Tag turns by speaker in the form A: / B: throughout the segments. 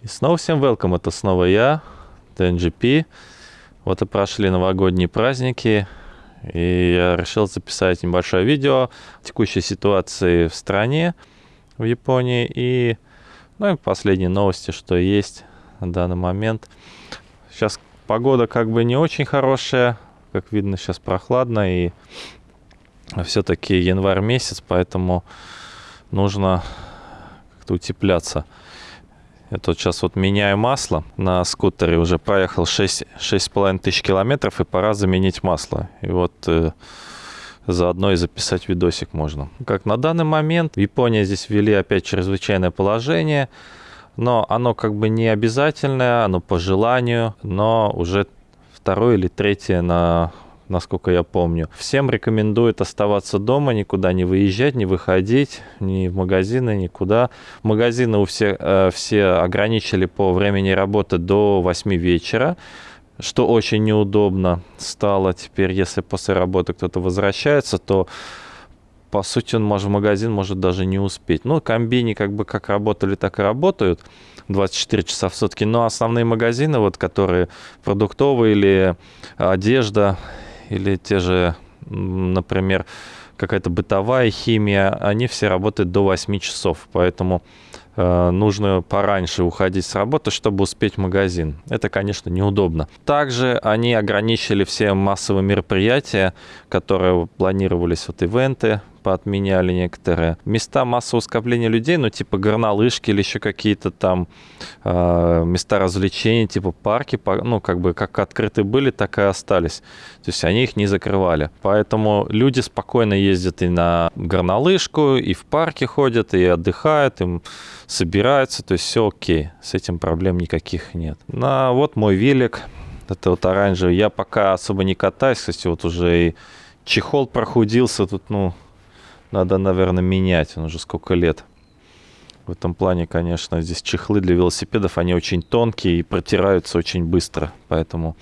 A: И снова всем welcome, это снова я, TNGP. Вот и прошли новогодние праздники, и я решил записать небольшое видео о текущей ситуации в стране, в Японии, и, ну, и последние новости, что есть на данный момент. Сейчас погода как бы не очень хорошая, как видно, сейчас прохладно, и все-таки январь месяц, поэтому нужно как-то утепляться. Я тут сейчас вот меняю масло. На скутере уже проехал 6,5 тысяч километров, и пора заменить масло. И вот э, заодно и записать видосик можно. Как на данный момент в Японии здесь ввели опять чрезвычайное положение, но оно как бы не обязательное, оно по желанию, но уже второе или третье на насколько я помню. Всем рекомендуют оставаться дома, никуда не выезжать, не выходить, ни в магазины, никуда. Магазины у всех э, все ограничили по времени работы до 8 вечера что очень неудобно стало теперь, если после работы кто-то возвращается, то по сути он может магазин может даже не успеть. Ну, комбини как бы как работали, так и работают 24 часа в сутки, но основные магазины, вот которые продуктовые или одежда или те же, например, какая-то бытовая химия, они все работают до 8 часов, поэтому нужно пораньше уходить с работы, чтобы успеть в магазин. Это, конечно, неудобно. Также они ограничили все массовые мероприятия, которые планировались, вот ивенты, поотменяли некоторые. Места массового скопления людей, ну, типа горнолыжки или еще какие-то там э, места развлечений, типа парки, ну, как бы как открыты были, так и остались. То есть они их не закрывали. Поэтому люди спокойно ездят и на горнолыжку, и в парке ходят, и отдыхают, им собираются, то есть все окей, с этим проблем никаких нет. На вот мой велик, это вот оранжевый, я пока особо не катаюсь, кстати, вот уже и чехол прохудился, тут, ну, надо, наверное, менять. Он уже сколько лет. В этом плане, конечно, здесь чехлы для велосипедов, они очень тонкие и протираются очень быстро. Поэтому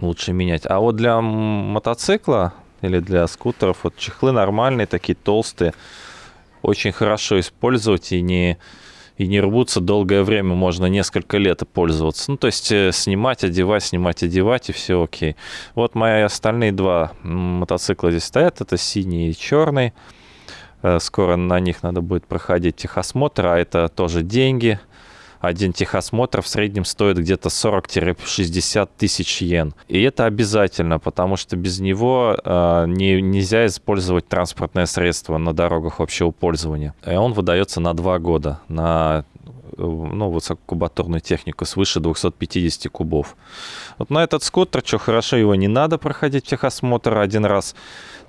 A: лучше менять. А вот для мотоцикла или для скутеров, вот чехлы нормальные, такие толстые. Очень хорошо использовать и не и не рвутся долгое время, можно несколько лет пользоваться. Ну, то есть э, снимать, одевать, снимать, одевать, и все окей. Вот мои остальные два мотоцикла здесь стоят, это синий и черный. Э, скоро на них надо будет проходить техосмотр, а это тоже деньги один техосмотр в среднем стоит где-то 40-60 тысяч йен. И это обязательно, потому что без него э, не, нельзя использовать транспортное средство на дорогах общего пользования. И он выдается на два года, на ну, высококубатурную технику свыше 250 кубов. Вот на этот скутер, что хорошо, его не надо проходить техосмотр один раз.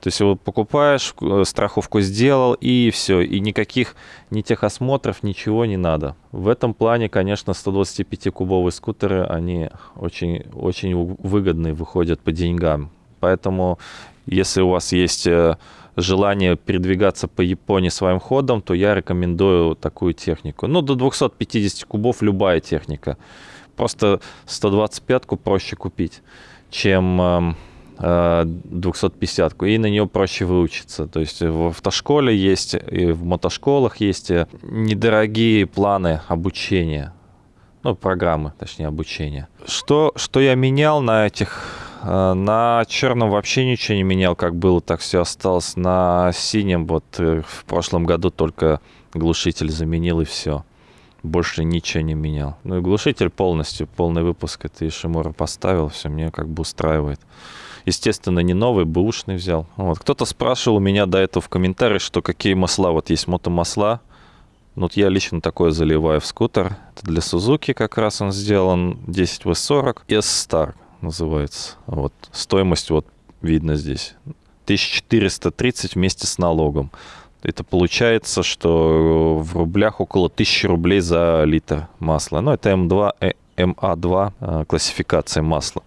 A: То есть его покупаешь, э, страховку сделал, и все. И никаких ни техосмотров, ничего не надо. В этом плане, конечно, 125-кубовые скутеры, они очень, очень выгодные выходят по деньгам. Поэтому, если у вас есть э, желание передвигаться по Японии своим ходом, то я рекомендую такую технику. Ну, до 250 кубов любая техника. Просто 125-ку проще купить, чем 250-ку, э, и на нее проще выучиться. То есть в автошколе есть, и в мотошколах есть э, недорогие планы обучения, ну, программы, точнее, обучения. Что, что я менял на этих на черном вообще ничего не менял, как было, так все осталось. На синем вот э, в прошлом году только глушитель заменил и все. Больше ничего не менял. Ну и глушитель полностью, полный выпуск. Это Ишимура поставил, все мне как бы устраивает. Естественно, не новый, бэушный взял. Вот. Кто-то спрашивал у меня до этого в комментариях, что какие масла. Вот есть мотомасла. Вот я лично такое заливаю в скутер. Это для Сузуки как раз он сделан. 10W40. S-Star называется. Вот. Стоимость вот видно здесь. 1430 вместе с налогом. Это получается, что в рублях около 1000 рублей за литр масла. Ну, это М2, МА2 э, классификация масла.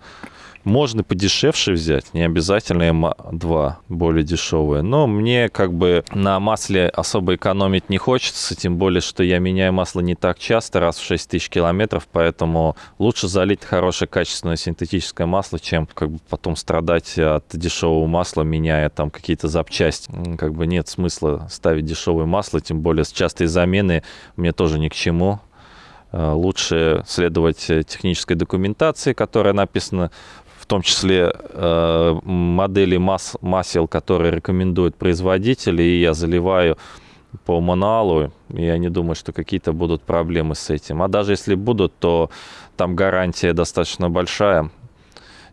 A: Можно подешевше взять, не обязательно МА2 более дешевое. Но мне как бы на масле особо экономить не хочется, тем более, что я меняю масло не так часто, раз в 6 тысяч километров, поэтому лучше залить хорошее качественное синтетическое масло, чем как бы потом страдать от дешевого масла, меняя там какие-то запчасти. Как бы нет смысла ставить дешевое масло, тем более с частой замены мне тоже ни к чему. лучше следовать технической документации, которая написана в том числе э, модели мас масел, которые рекомендуют производители, и я заливаю по мануалу, и я не думаю, что какие-то будут проблемы с этим. А даже если будут, то там гарантия достаточно большая,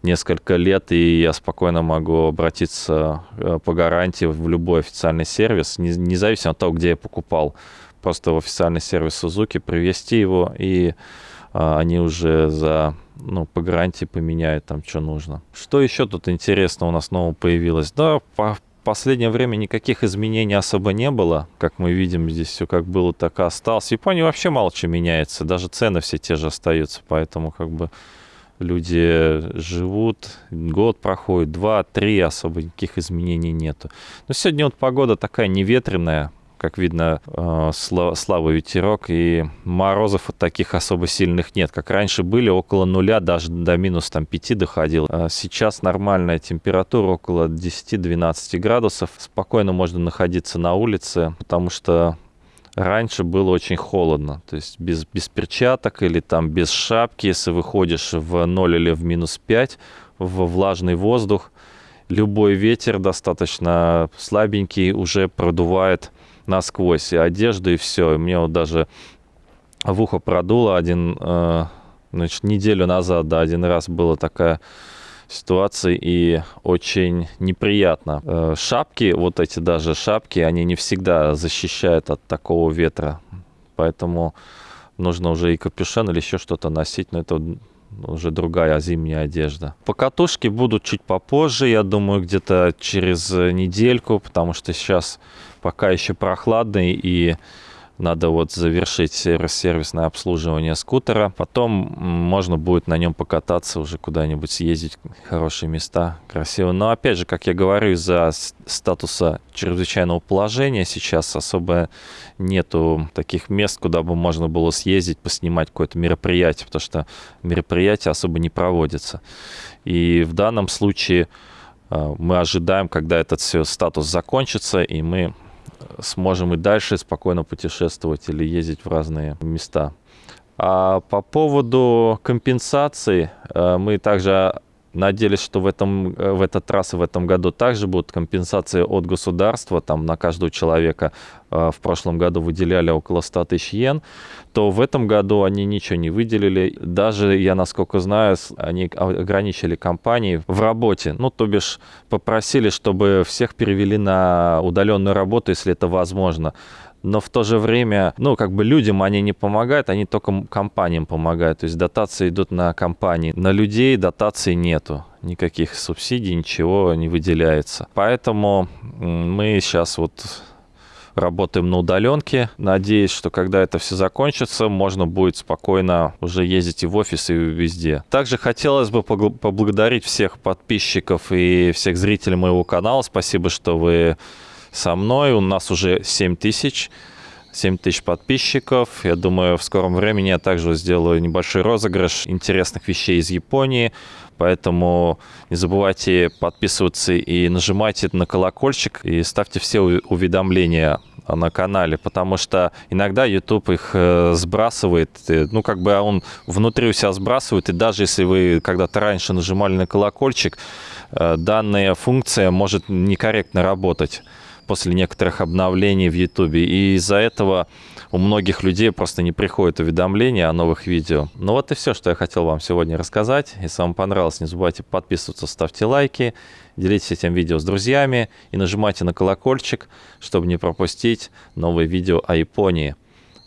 A: несколько лет, и я спокойно могу обратиться э, по гарантии в любой официальный сервис, независимо от того, где я покупал. Просто в официальный сервис Suzuki привести его, и а, они уже за ну, по гарантии поменяют там, что нужно. Что еще тут интересно у нас нового появилось? Да, по последнее время никаких изменений особо не было. Как мы видим, здесь все как было, так и осталось. В Японии вообще мало что меняется. Даже цены все те же остаются. Поэтому как бы люди живут, год проходит, два, три, особо никаких изменений нету. Но сегодня вот погода такая неветреная, как видно, э, слабый ветерок, и морозов вот таких особо сильных нет. Как раньше были, около нуля, даже до минус там 5 доходил. А сейчас нормальная температура, около 10-12 градусов. Спокойно можно находиться на улице, потому что раньше было очень холодно. То есть без, без перчаток или там без шапки, если выходишь в 0 или в минус 5, в влажный воздух, любой ветер достаточно слабенький уже продувает насквозь, и одежду, и все. И мне вот даже в ухо продуло один, э, значит, неделю назад, да, один раз была такая ситуация, и очень неприятно. Э, шапки, вот эти даже шапки, они не всегда защищают от такого ветра, поэтому нужно уже и капюшон или еще что-то носить, но это уже другая зимняя одежда. Покатушки будут чуть попозже, я думаю, где-то через недельку, потому что сейчас пока еще прохладный и надо вот завершить сервисное обслуживание скутера. Потом можно будет на нем покататься, уже куда-нибудь съездить, хорошие места, красиво. Но опять же, как я говорю, из-за статуса чрезвычайного положения сейчас особо нету таких мест, куда бы можно было съездить, поснимать какое-то мероприятие, потому что мероприятия особо не проводятся. И в данном случае э, мы ожидаем, когда этот все статус закончится, и мы сможем и дальше спокойно путешествовать или ездить в разные места. А по поводу компенсации, э, мы также Надеялись, что в, этом, э, в этот раз и в этом году также будут компенсации от государства, там на каждого человека э, в прошлом году выделяли около 100 тысяч йен, то в этом году они ничего не выделили. Даже, я насколько знаю, они ограничили компании в работе. Ну, то бишь, попросили, чтобы всех перевели на удаленную работу, если это возможно но в то же время, ну, как бы людям они не помогают, они только компаниям помогают. То есть дотации идут на компании. На людей дотаций нету. Никаких субсидий, ничего не выделяется. Поэтому мы сейчас вот работаем на удаленке. Надеюсь, что когда это все закончится, можно будет спокойно уже ездить и в офис, и везде. Также хотелось бы поблагодарить всех подписчиков и всех зрителей моего канала. Спасибо, что вы со мной. У нас уже 7 тысяч. 7 тысяч подписчиков. Я думаю, в скором времени я также сделаю небольшой розыгрыш интересных вещей из Японии. Поэтому не забывайте подписываться и нажимайте на колокольчик и ставьте все уведомления на канале, потому что иногда YouTube их э, сбрасывает, ну, как бы он внутри у себя сбрасывает, и даже если вы когда-то раньше нажимали на колокольчик, э, данная функция может некорректно работать после некоторых обновлений в YouTube. И из-за этого у многих людей просто не приходят уведомления о новых видео. Ну вот и все, что я хотел вам сегодня рассказать. Если вам понравилось, не забывайте подписываться, ставьте лайки, делитесь этим видео с друзьями и нажимайте на колокольчик, чтобы не пропустить новые видео о Японии.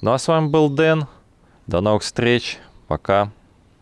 A: Ну а с вами был Дэн. До новых встреч. Пока.